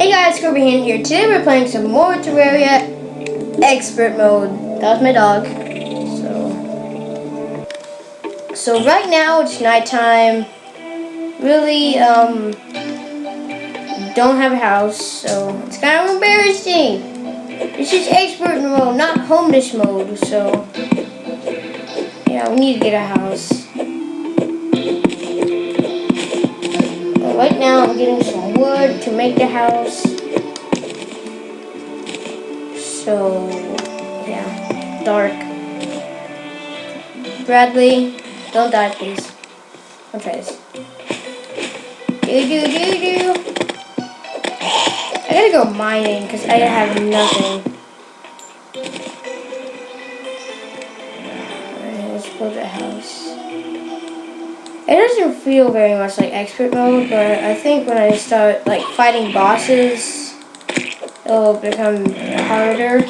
Hey guys, Hand here. Today we're playing some more Terraria Expert Mode. That was my dog. So, so right now it's nighttime. Really, um, don't have a house, so it's kind of embarrassing. This is Expert Mode, not Homeless Mode, so yeah, we need to get a house. But right now I'm getting some wood to make the house. So, yeah, dark. Bradley, don't die please. Don't try this. Do do do do. I gotta go mining because I have nothing. Let's build a house. It doesn't feel very much like expert mode, but I think when I start like fighting bosses, it'll become harder.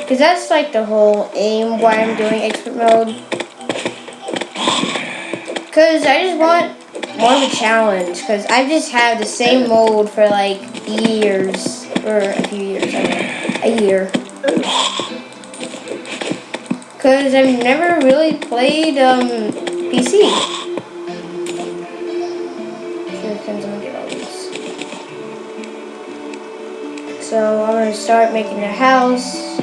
Because that's like the whole aim why I'm doing expert mode. Because I just want more of a challenge. Because I just have the same mode for like years. Or a few years, I. A year. Because I've never really played um, PC. So I'm going to start making a house.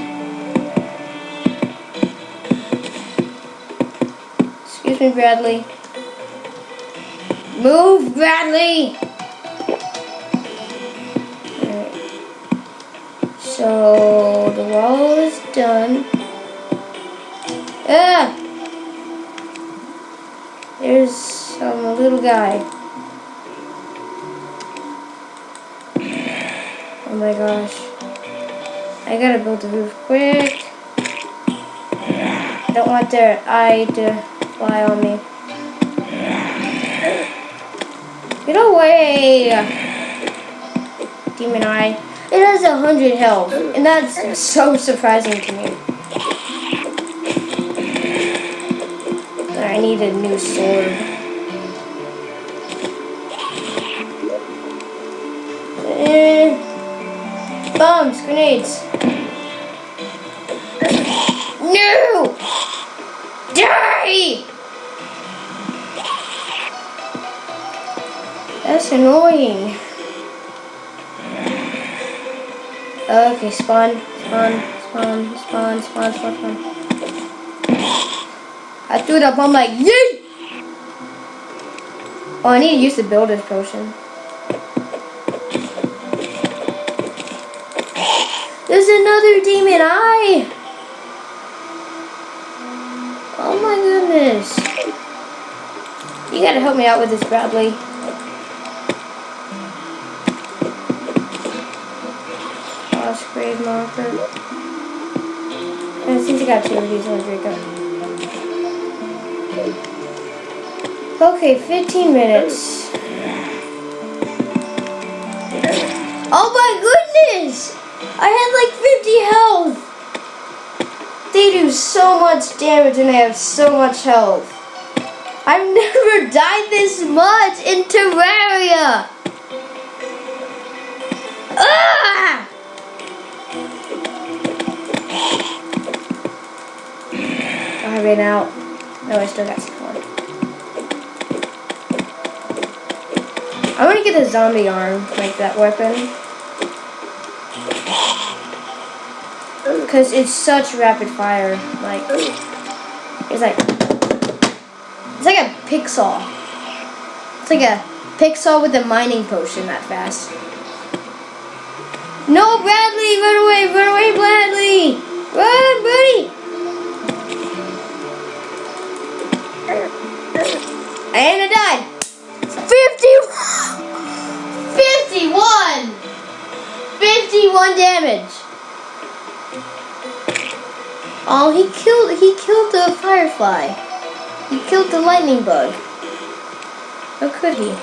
Excuse me, Bradley. Move, Bradley! So the wall is done. Ah! There's some little guy. My gosh. I gotta build the roof quick. I don't want their eye to fly on me. Get away! Demon eye. It has a hundred health, and that's so surprising to me. I need a new sword. Eh. Bombs, grenades. No! Die! That's annoying. Okay, spawn, spawn, spawn, spawn, spawn, spawn, spawn. I threw the bomb like, yay! Oh, I need to use the builder's potion. There's another demon eye! Oh my goodness. You gotta help me out with this, Bradley. Lost grave marker. And since I got two of these, I'll drink up. Okay, 15 minutes. Oh my goodness! I had like 50 health. They do so much damage and they have so much health. I've never died this much in Terraria. Ah! I ran out. No, I still got some more. I want to get a zombie arm, like that weapon. Because it's such rapid fire. Like, it's like, it's like a pixel. It's like a pixel with a mining potion that fast. No, Bradley, run away, run away, Bradley! Run, buddy! And I died. 50, 51! 51 damage. Oh, he killed he killed the firefly. He killed the lightning bug. How could he?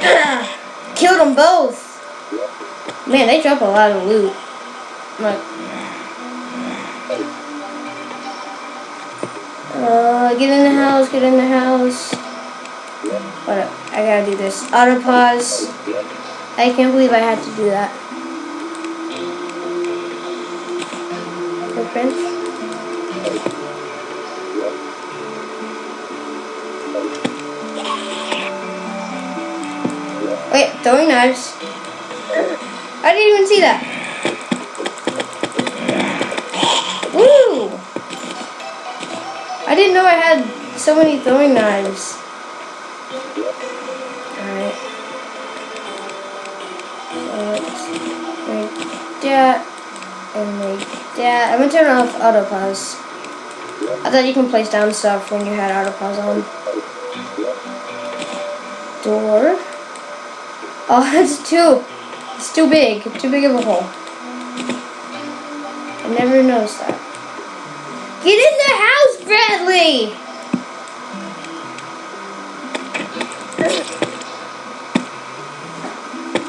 Killed them both. Man, they drop a lot of loot. Like, uh, get in the house, get in the house. What? I gotta do this. Auto pause. I can't believe I had to do that. Footprints. Wait, throwing knives. I didn't even see that. I didn't know I had so many throwing knives. Alright. And make that. I'm gonna turn off auto pause. I thought you can place down stuff when you had auto pause on. Door. Oh, that's too, it's too big, too big of a hole. I never noticed that.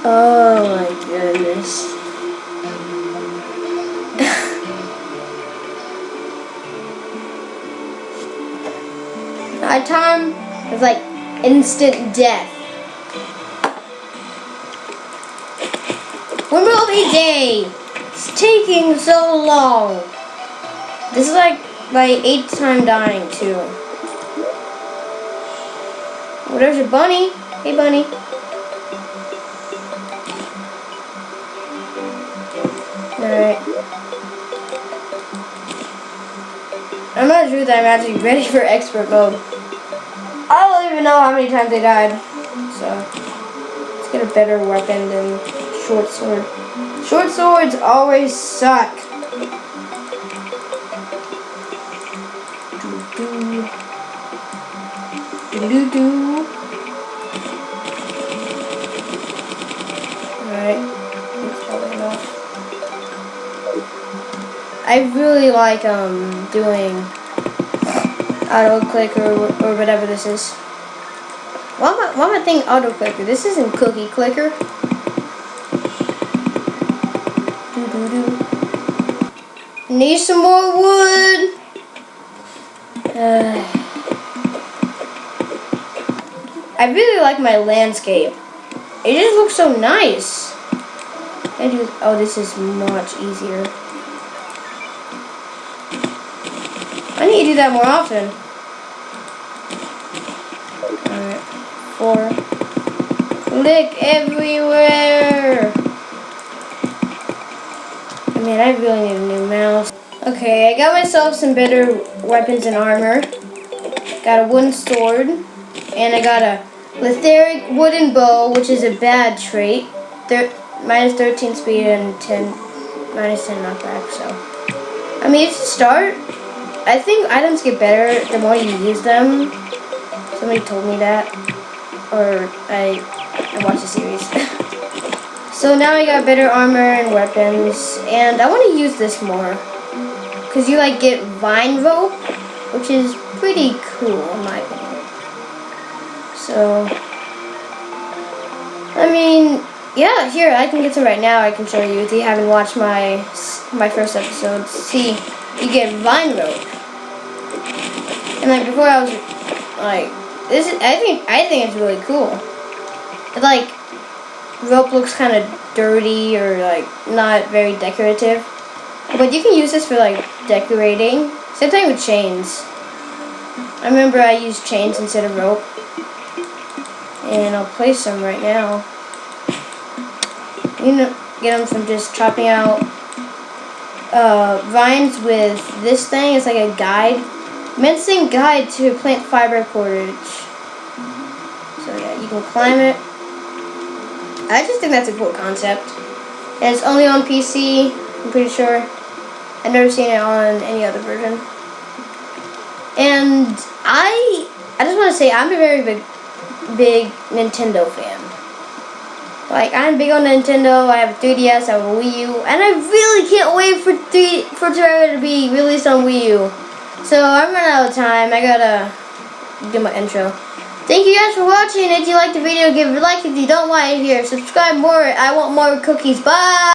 Oh my goodness. Nighttime is like instant death. Will be day? It's taking so long. This is like my eighth time dying too. Well, there's a bunny. Hey, bunny. Alright. I'm not sure that I'm actually ready for expert mode. I don't even know how many times I died. So, let's get a better weapon than short sword. Short swords always suck. Do do do. Alright, that's probably. I really like um doing auto click or, or whatever this is. Why am I, why am I thinking auto clicker? This isn't cookie clicker. Need some more wood. Uh, I really like my landscape. It just looks so nice. Oh, this is much easier. I need to do that more often. Alright, four. Click everywhere. I mean, I really need a new mouse. Okay, I got myself some better weapons and armor. Got a wooden sword. And I got a Lethargic wooden bow, which is a bad trait. Thir minus 13 speed and 10, minus 10 knockback, so. I mean, it's a start. I think items get better the more you use them. Somebody told me that. Or I, I watched the series. So now I got better armor and weapons, and I want to use this more. Because you like get vine rope, which is pretty cool in my opinion. So, I mean, yeah, here, I can get some right now. I can show you if you haven't watched my my first episode. See, you get vine rope. And like before I was like, this is, I think, I think it's really cool. It's like, rope looks kind of dirty or like not very decorative. But you can use this for like decorating. Same thing with chains. I remember I used chains instead of rope. And I'll place some right now. You know, get them from just chopping out uh, vines with this thing. It's like a guide. Mincing guide to plant fiber cordage. So yeah, you can climb it. I just think that's a cool concept. And it's only on PC, I'm pretty sure. I've never seen it on any other version. And I I just want to say I'm a very big big Nintendo fan. Like I'm big on Nintendo. I have a 3DS, I have a Wii U, and I really can't wait for three for Terraria to be released on Wii U. So I'm running out of time. I gotta do my intro. Thank you guys for watching. If you liked the video, give it a like. If you don't want to hear, subscribe more. I want more cookies. Bye.